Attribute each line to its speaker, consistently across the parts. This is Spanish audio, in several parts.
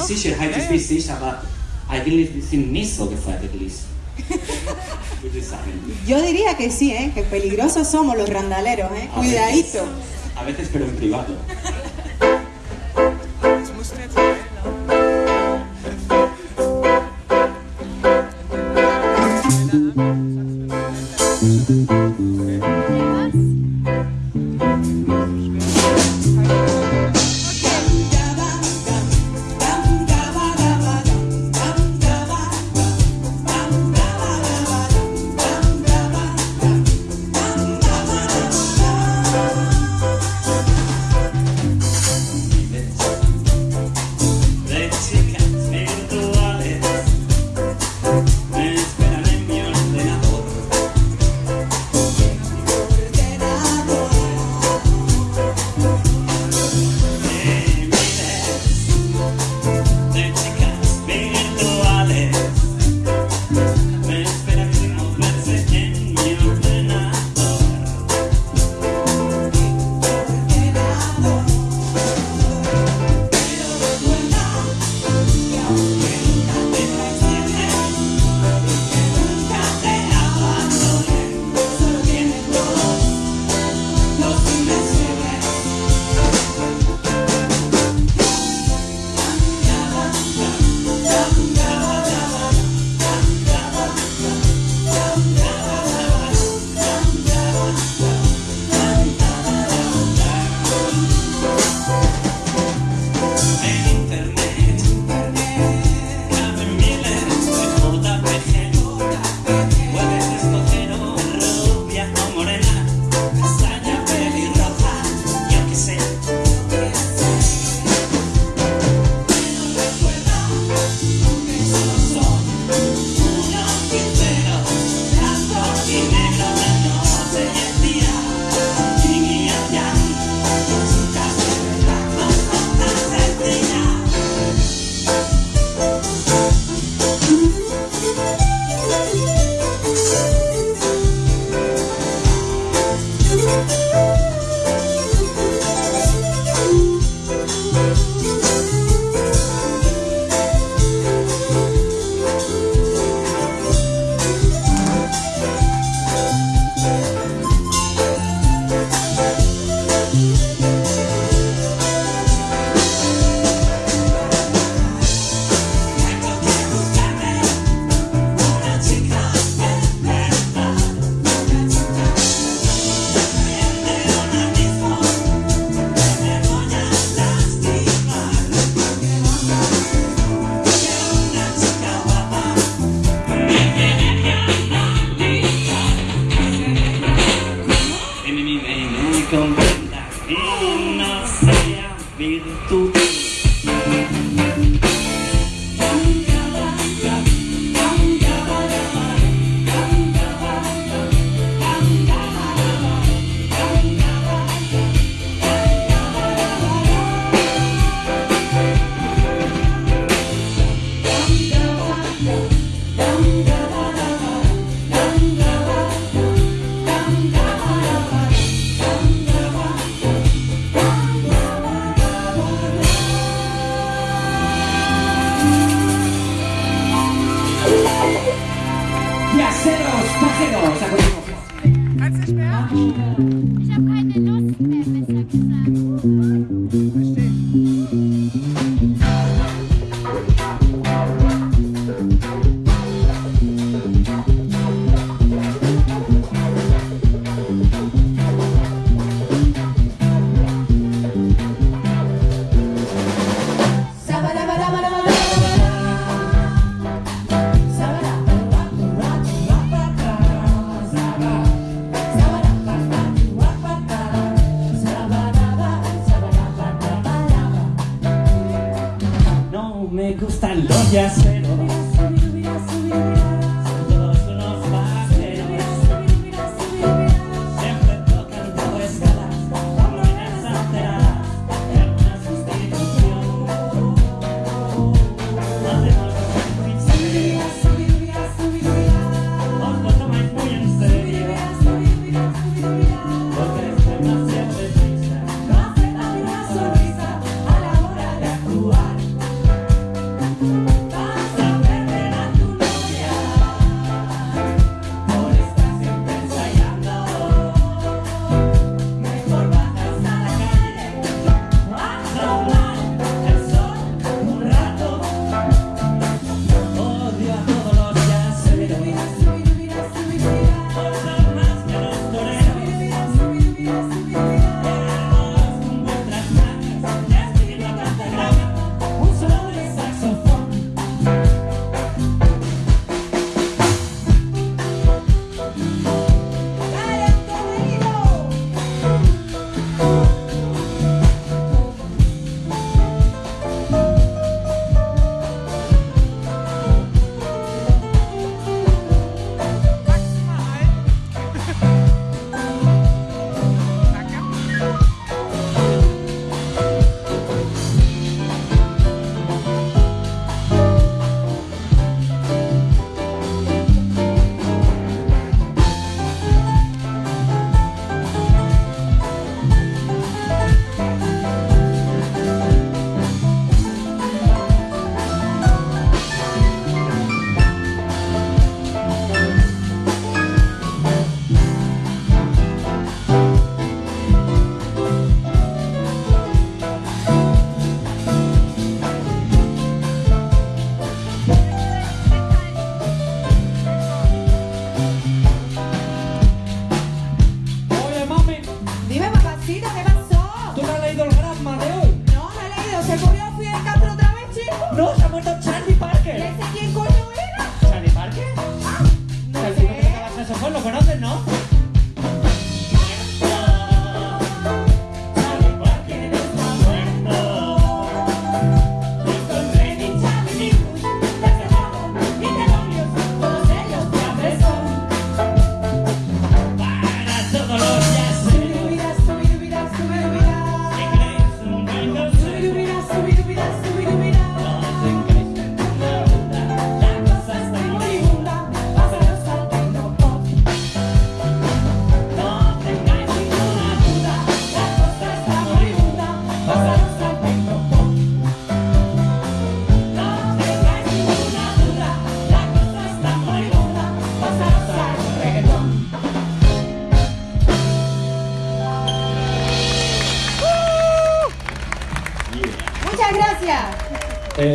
Speaker 1: Genau. Ich
Speaker 2: bin
Speaker 1: sicher, heute ist nicht sicher, aber eigentlich sind nicht so gefährlich.
Speaker 3: Yo diría que sí, ¿eh? que peligrosos somos los randaleros, ¿eh? cuidadito.
Speaker 1: a veces, pero en privado.
Speaker 4: no, se ha muerto Charlie Parker. ¿Y ese quién coño es?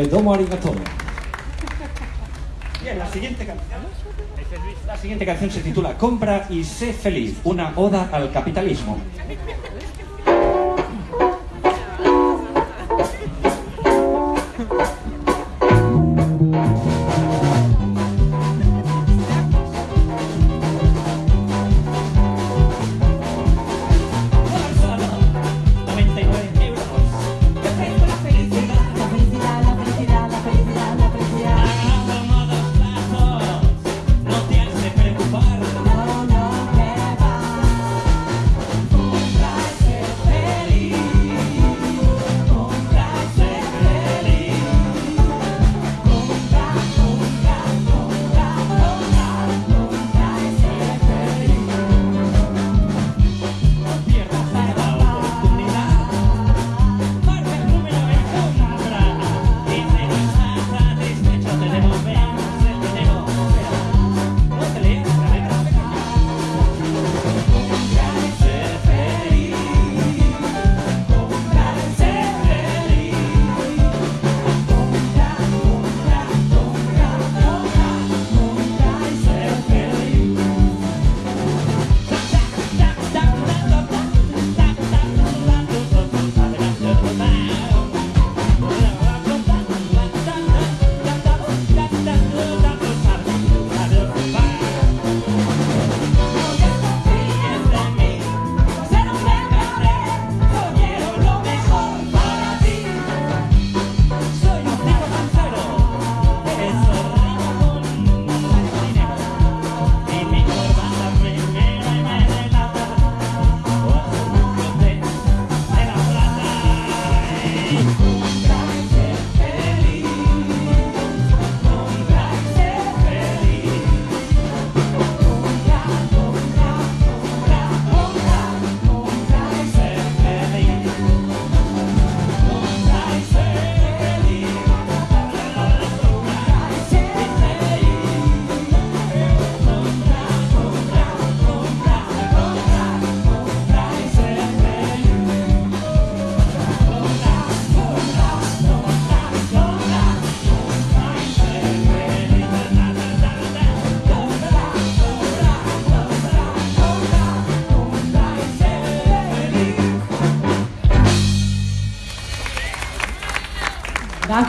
Speaker 1: Eh, domo arigato. Bien, la siguiente canción. La siguiente canción se titula Compra y sé feliz, una oda al capitalismo.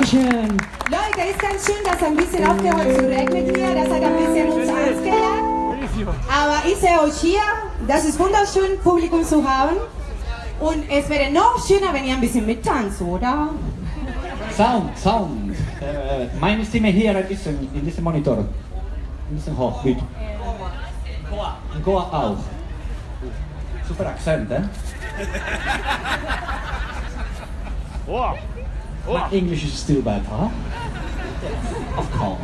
Speaker 5: Dankeschön.
Speaker 3: Leute, ist ganz schön, dass ein bisschen aufgehört zu regnen hier. Das hat ein bisschen uns Angst gemacht. Aber ich sehe euch hier. Das ist wunderschön, Publikum zu haben. Und es wäre noch schöner, wenn ihr ein bisschen mittanzt, oder?
Speaker 1: Sound, Sound. Äh, meine Stimme hier ein bisschen in diesem Monitor. Ein bisschen hoch, bitte. Goa. Goa auch. Super Akzent, eh? My English is still bad, huh? Of course.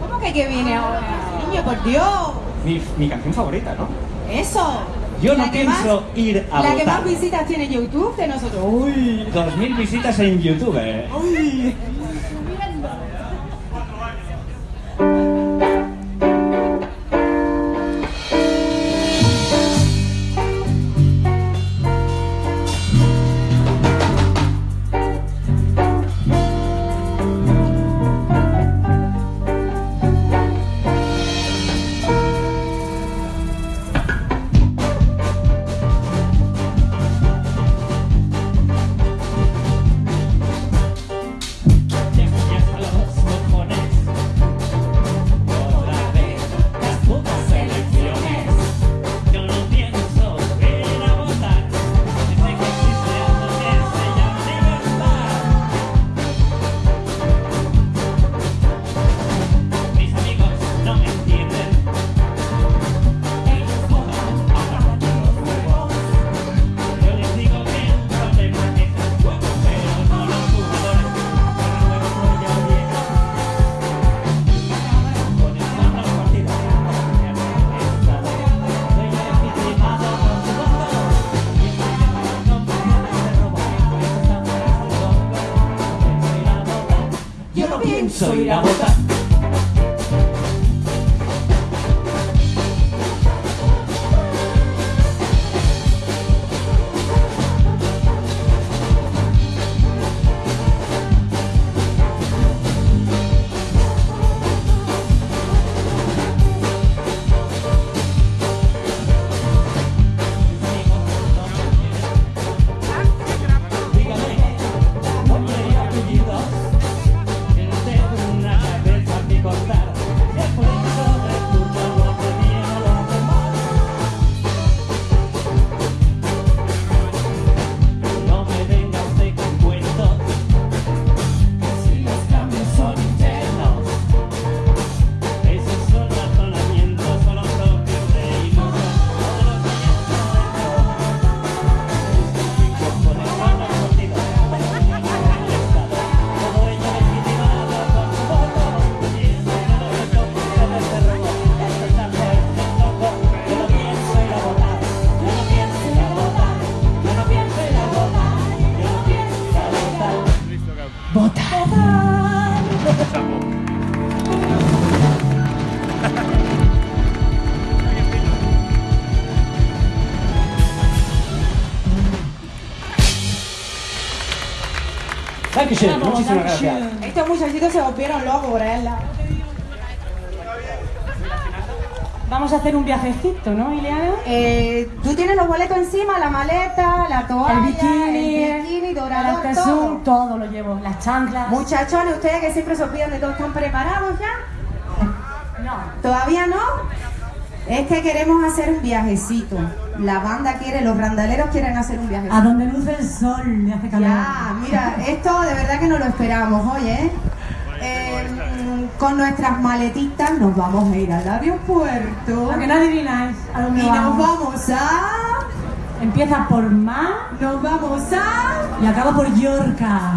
Speaker 3: ¿Cómo que que viene ahora? Niño, por Dios.
Speaker 1: Mi, mi canción favorita, ¿no?
Speaker 3: Eso.
Speaker 1: Yo no
Speaker 3: que
Speaker 1: pienso
Speaker 3: más-
Speaker 1: ir a
Speaker 3: La que
Speaker 1: votar.
Speaker 3: más visitas tiene YouTube de nosotros. Uy.
Speaker 1: 2000 visitas en YouTube. eh.
Speaker 3: Uy.
Speaker 1: Pienso
Speaker 6: muchísimas gracias.
Speaker 3: Estos muchachitos se volvieron locos por ella.
Speaker 1: Vamos a hacer un viajecito, ¿no, Ileana?
Speaker 3: Eh, Tú tienes los boletos encima, la maleta, la toalla,
Speaker 1: el bikini,
Speaker 3: el bikini, dorador, todo.
Speaker 1: todo lo llevo. Las chanclas.
Speaker 3: Muchachones, ustedes que siempre se olvidan de todo, ¿están preparados ya?
Speaker 1: No.
Speaker 3: ¿Todavía no? Es que queremos hacer un viajecito. La banda quiere, los randaleros quieren hacer un viajecito.
Speaker 1: A donde luce el sol, le hace calor.
Speaker 3: Ya, mira, esto de verdad que no lo esperamos, oye. Eh, mm, con nuestras maletitas nos vamos a ir al aeropuerto.
Speaker 1: A que no adivináis a dónde
Speaker 3: Y nos
Speaker 1: vamos.
Speaker 3: vamos a...
Speaker 1: Empieza por Ma
Speaker 3: Nos vamos a...
Speaker 1: y acaba por Yorca.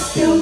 Speaker 3: teu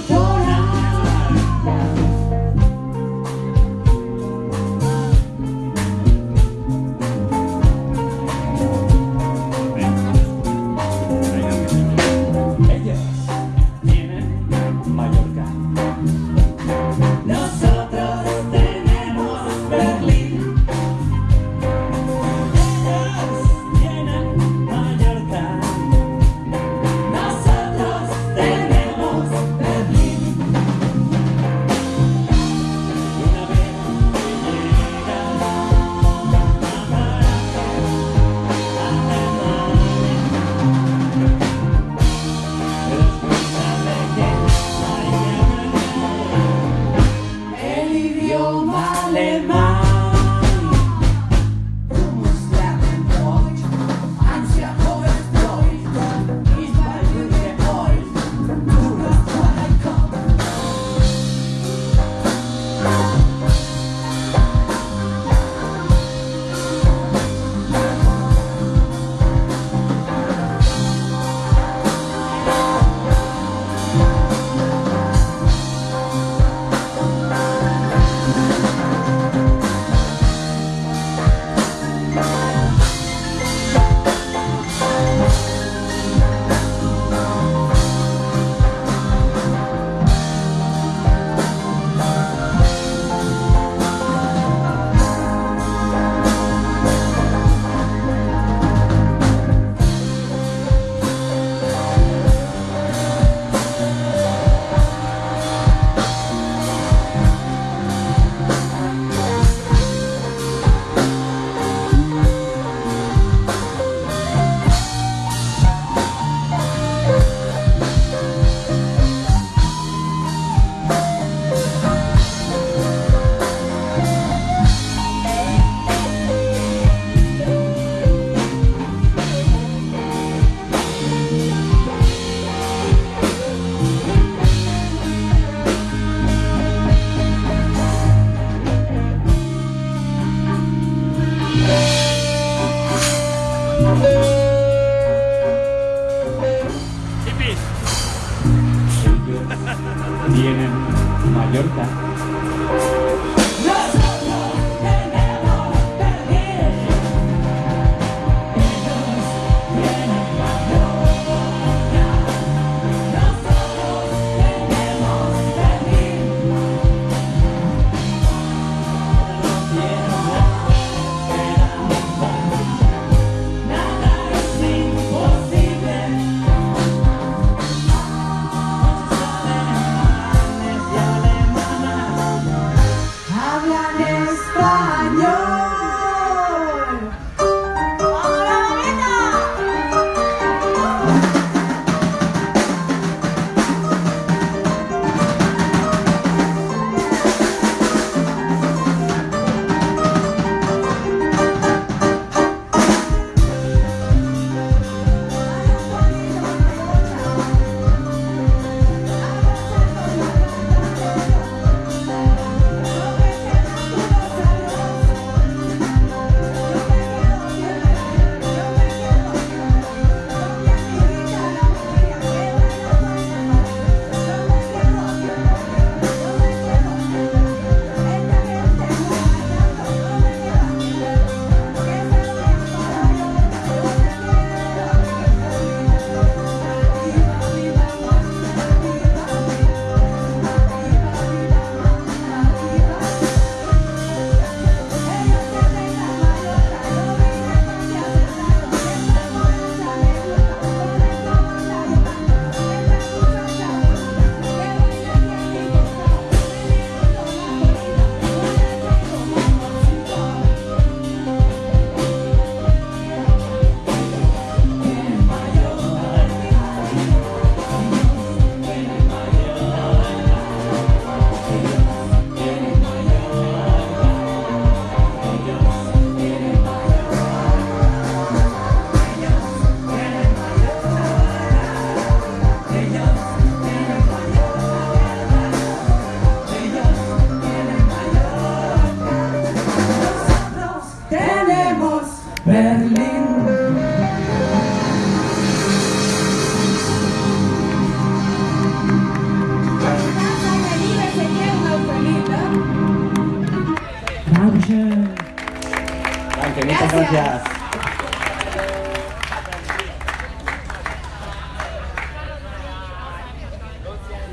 Speaker 3: gracias.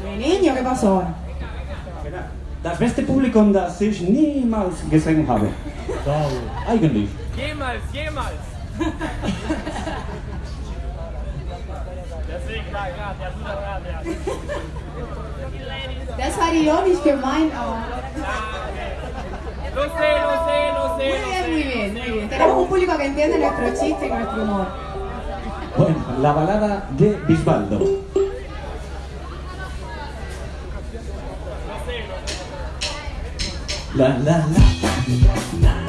Speaker 7: Mi niño, ¿qué pasó?
Speaker 3: Das beste Publikum, das ich niemals gesehen habe. Eigentlich.
Speaker 1: Jemals, jemals.
Speaker 7: Das war ironisch gemeint, aber.
Speaker 1: Lo sé, lo sé, lo sé,
Speaker 7: Muy bien, muy bien, muy bien. Tenemos un público que entiende nuestro chiste y nuestro humor.
Speaker 3: Bueno, la balada de Bisbaldo. La la la.
Speaker 1: Cuando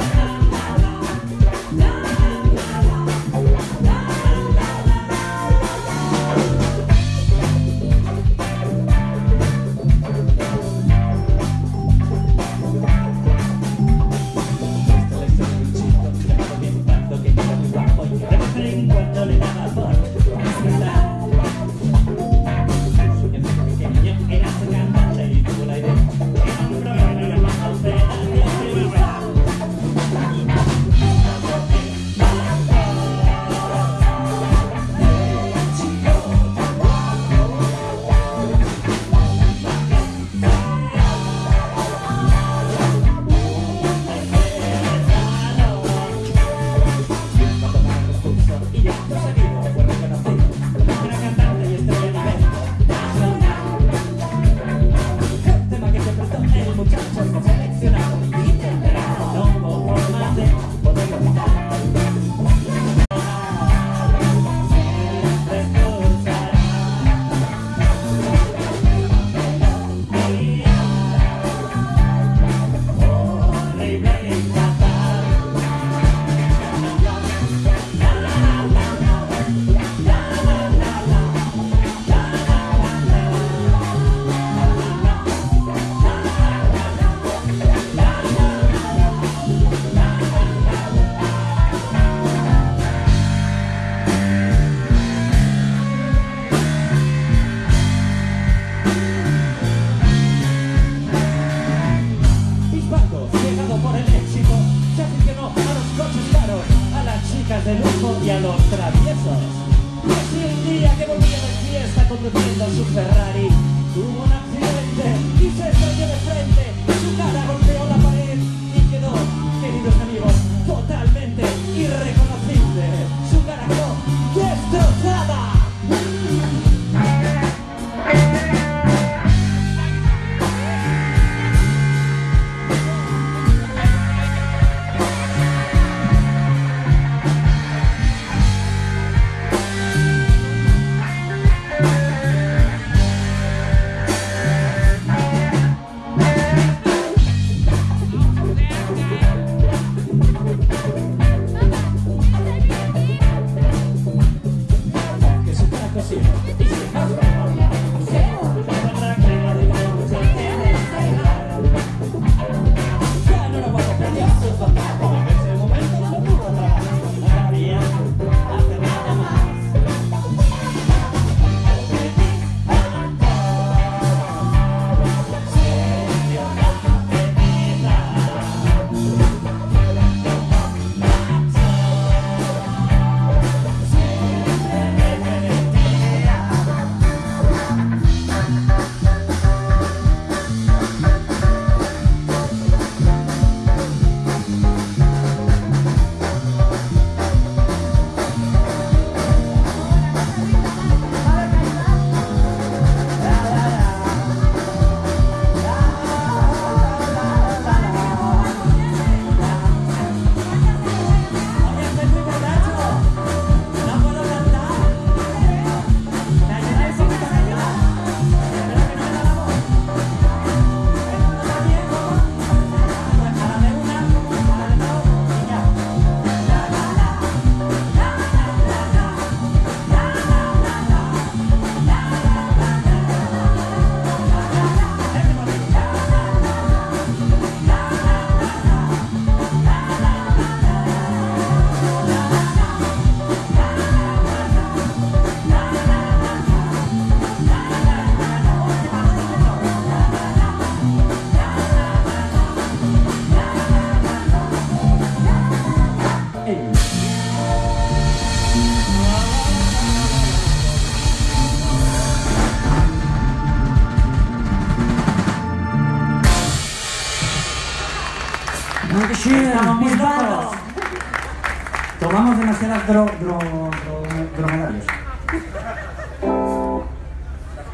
Speaker 6: dragonas dro, dro, dro, dromedarios.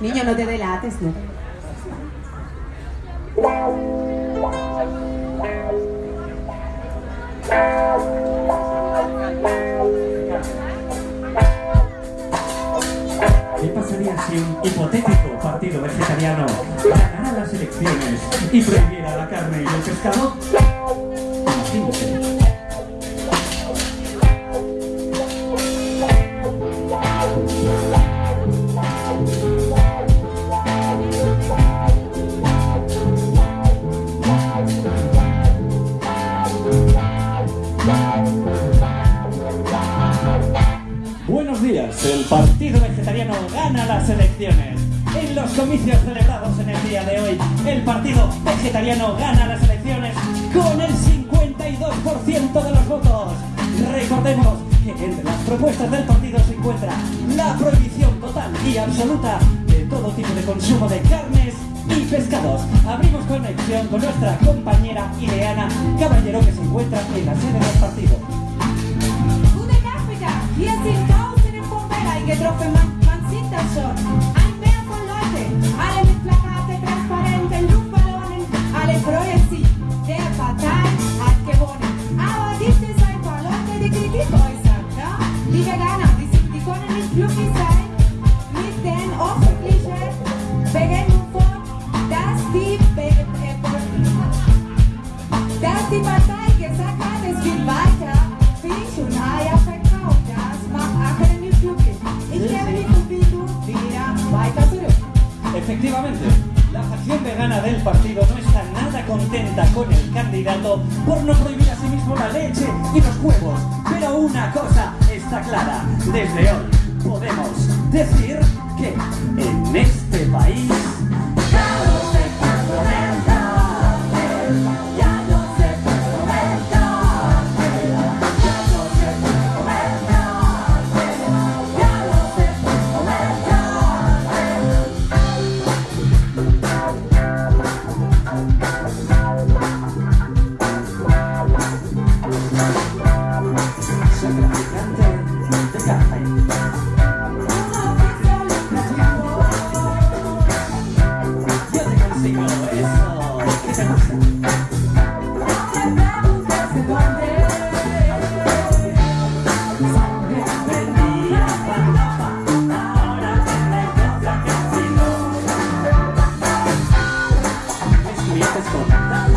Speaker 3: Niño, no te delates, ¿no?
Speaker 1: ¿Qué pasaría si un hipotético partido vegetariano ganara las elecciones y prohibiera la carne y el pescado? comicios celebrados en el día de hoy, el Partido Vegetariano gana las elecciones con el 52% de los votos. Recordemos que entre las propuestas del partido se encuentra la prohibición total y absoluta de todo tipo de consumo de carnes y pescados. Abrimos conexión con nuestra compañera Ileana Caballero que se encuentra en la sede del partido.
Speaker 3: Sind tausende
Speaker 8: Bomberer eingetroffen.
Speaker 1: Thank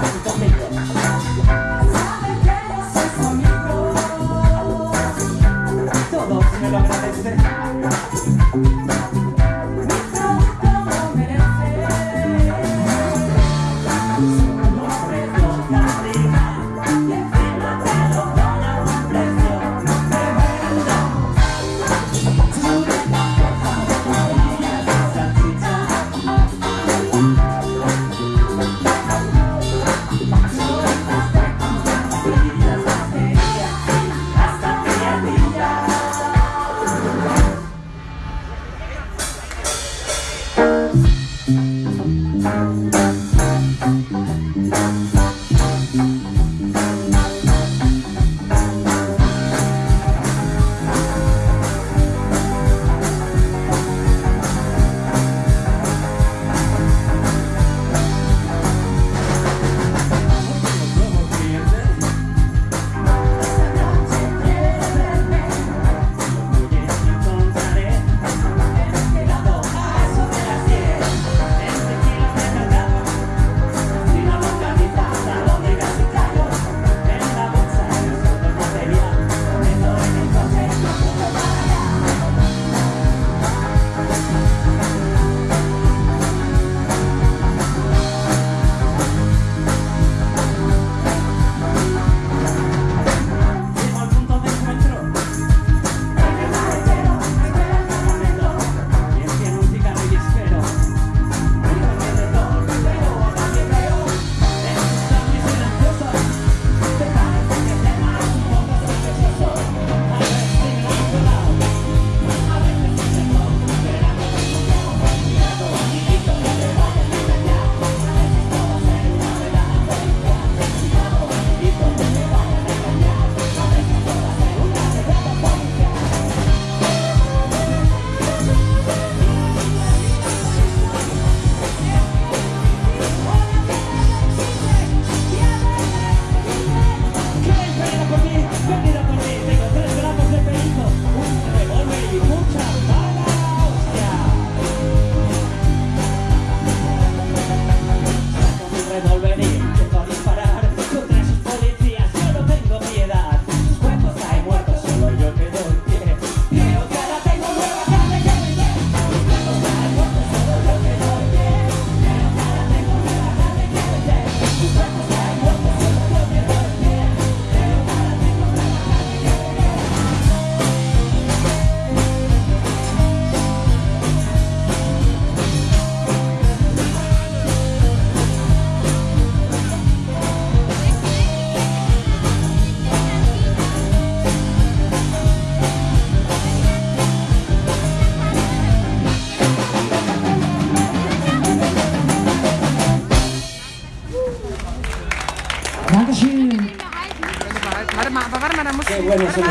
Speaker 1: buenos son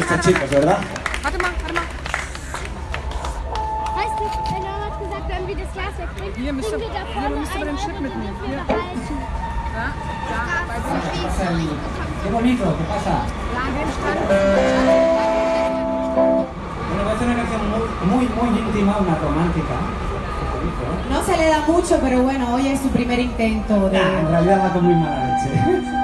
Speaker 1: ¿verdad?
Speaker 6: Qué bonito, ¿qué pasa? Bueno, a una canción muy, muy, íntima, una romántica.
Speaker 3: No se le da mucho, pero bueno, hoy es su primer intento. De...
Speaker 6: En realidad muy.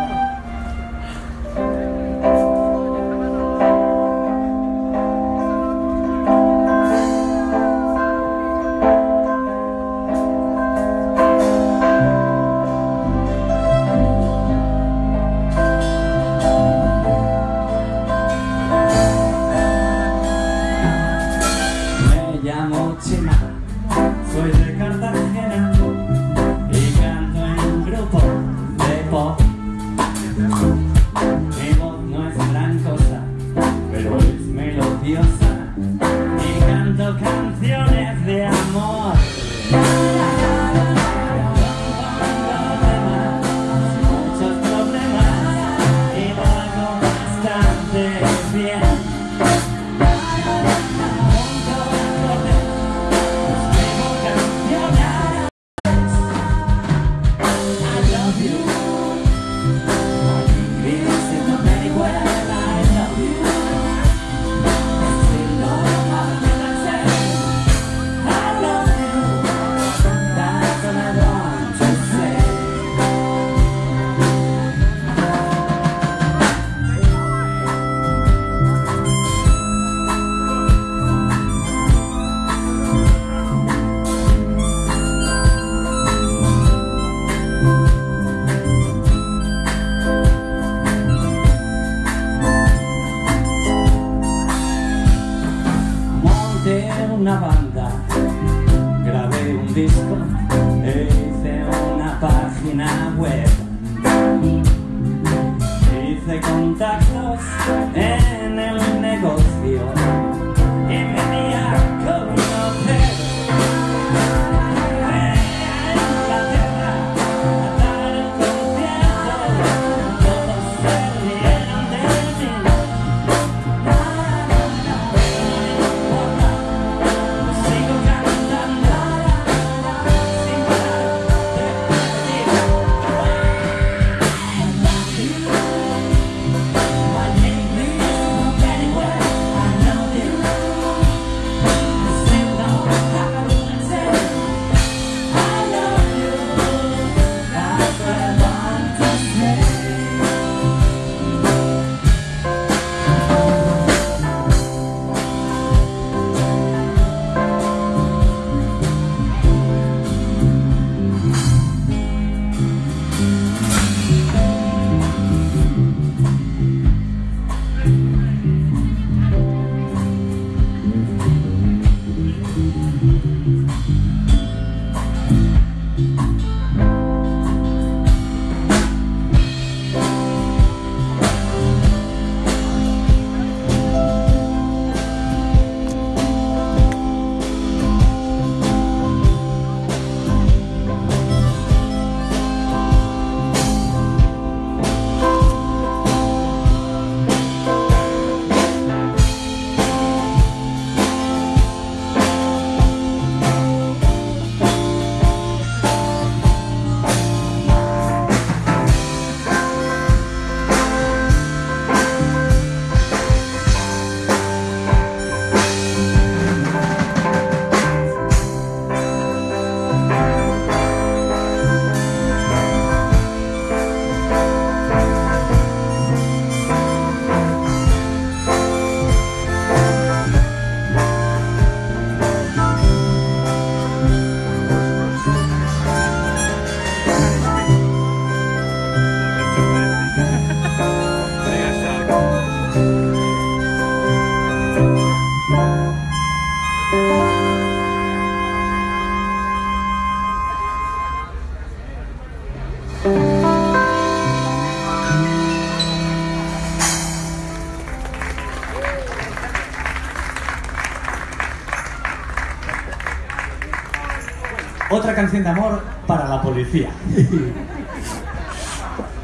Speaker 1: Otra canción de amor para la policía.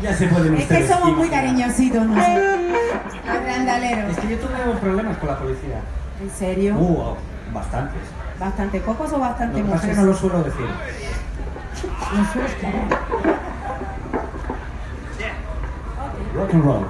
Speaker 1: ya se pueden
Speaker 3: Es
Speaker 1: ustedes
Speaker 3: que somos muy cariñositos nosotros. Los randaleros.
Speaker 1: Es que yo tuve problemas con la policía.
Speaker 3: ¿En serio?
Speaker 1: Uh, bastantes.
Speaker 3: ¿Bastante cocos o
Speaker 1: Lo
Speaker 3: bastante
Speaker 1: que pasa es que
Speaker 3: mujeres?
Speaker 1: no lo suelo decir. Rock and roll.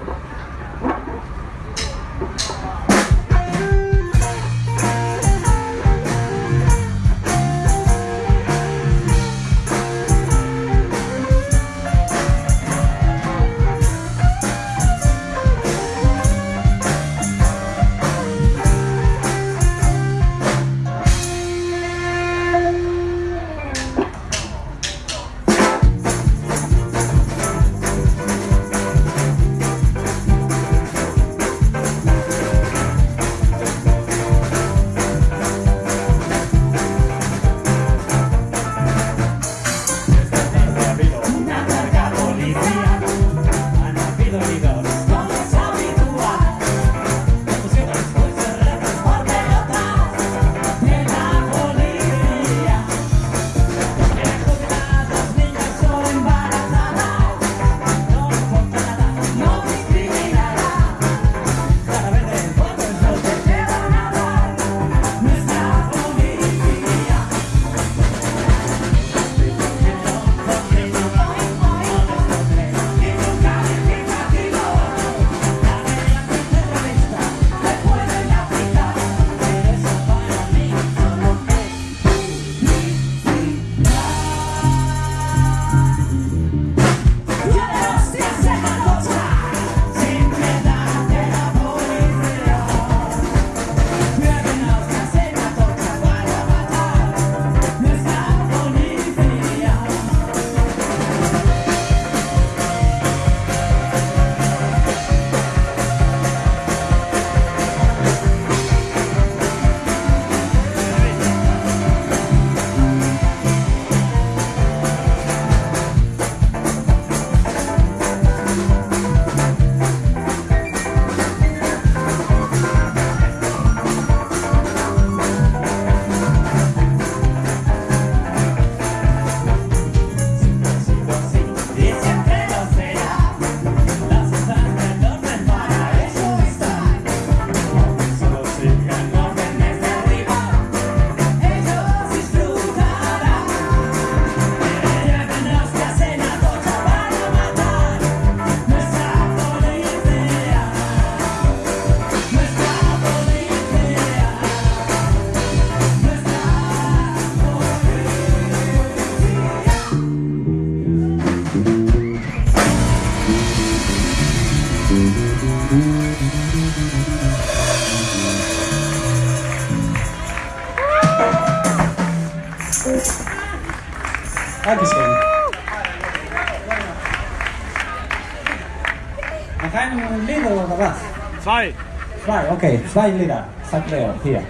Speaker 2: Okay, zwei Lieder. Sagt Leo, hier.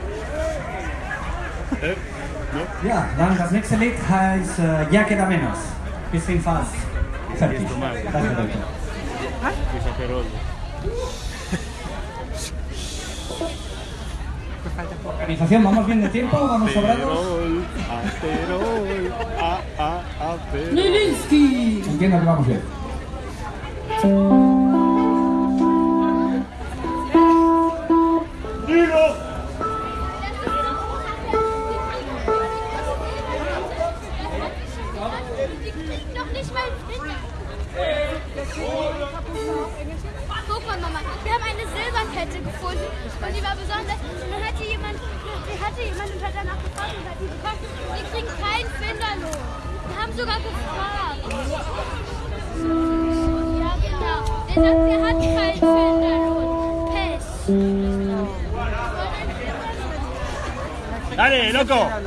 Speaker 2: Ja, dann das nächste Lied heißt äh, Ja queda menos. Bisschen fast. Organización, ¿vamos bien de tiempo? ¿Vamos sobrados? Entiendo que vamos bien.
Speaker 1: go.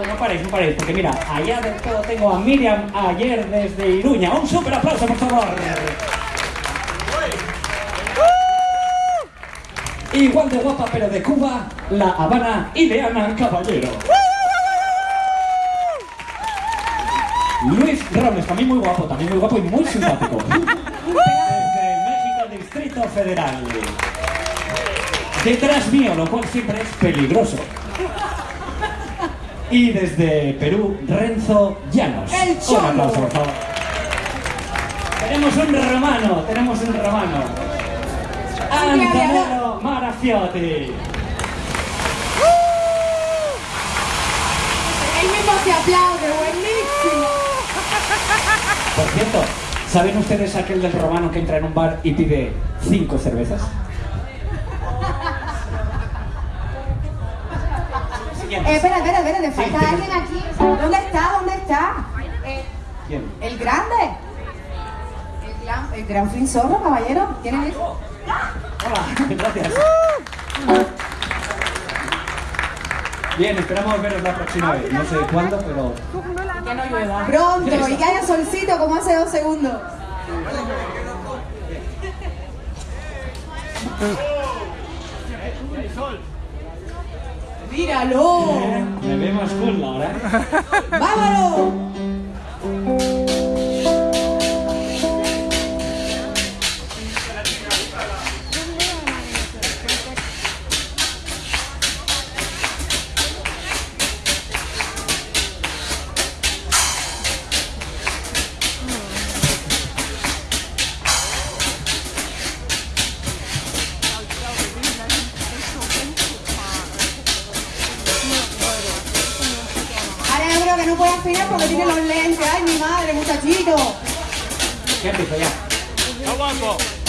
Speaker 1: no
Speaker 2: paréis, no paréis, porque mira, allá del todo tengo a Miriam ayer desde Iruña. Un súper aplauso, por favor.
Speaker 1: Igual de guapa, pero de Cuba, La Habana, Ileana Caballero. Luis Robles, también muy guapo, también muy guapo y muy simpático. Desde México, Distrito Federal. Detrás mío, lo cual siempre es peligroso. Y desde Perú, Renzo Llanos.
Speaker 5: El
Speaker 1: Un
Speaker 5: Cholo.
Speaker 1: aplauso, por favor. Tenemos un romano, tenemos un romano. Antonello Marafiotti.
Speaker 3: Él mismo se aplaude, buenísimo.
Speaker 1: Por cierto, ¿saben ustedes aquel del romano que entra en un bar y pide cinco cervezas?
Speaker 3: Eh, espera, espera, espera, le falta
Speaker 1: Sí,
Speaker 3: alguien aquí. ¿Dónde está? ¿Dónde está? Eh,
Speaker 1: ¿Quién?
Speaker 3: ¿El grande? ¿El gran, el gran Flynn Zorro, caballero? ¿Tienen eso?
Speaker 1: Hola, gracias. Bien, esperamos veros la próxima vez. No sé cuándo, pero
Speaker 9: Que no llueva.
Speaker 3: Pronto, y que haya solcito como hace dos segundos. ¡Míralo!
Speaker 1: me ve más cool ahora.
Speaker 3: ¡Vámonos! Que no puede afinar porque tiene los lentes. ¡Ay, mi madre, muchachito!
Speaker 1: Ya empiezo ya.
Speaker 3: Ya